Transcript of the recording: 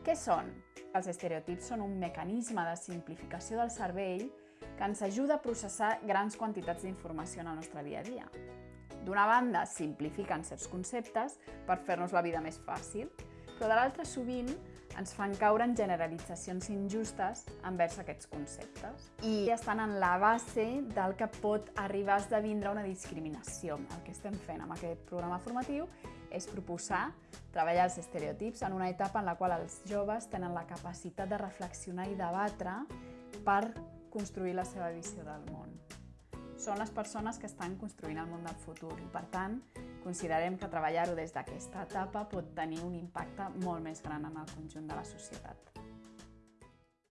Què són? Els estereotips són un mecanisme de simplificació del cervell que ens ajuda a processar grans quantitats d'informació en el nostre dia a dia. D'una banda, simplifiquen certs conceptes per fer-nos la vida més fàcil, però de l'altra sovint ens fan caure en generalitzacions injustes envers aquests conceptes i estan en la base del que pot arribar a esdevindre una discriminació. El que estem fent amb aquest programa formatiu és proposar treballar els estereotips en una etapa en la qual els joves tenen la capacitat de reflexionar i debatre per construir la seva visió del món són les persones que estan construint el món del futur i, per tant, considerem que treballar-ho des d'aquesta etapa pot tenir un impacte molt més gran en el conjunt de la societat.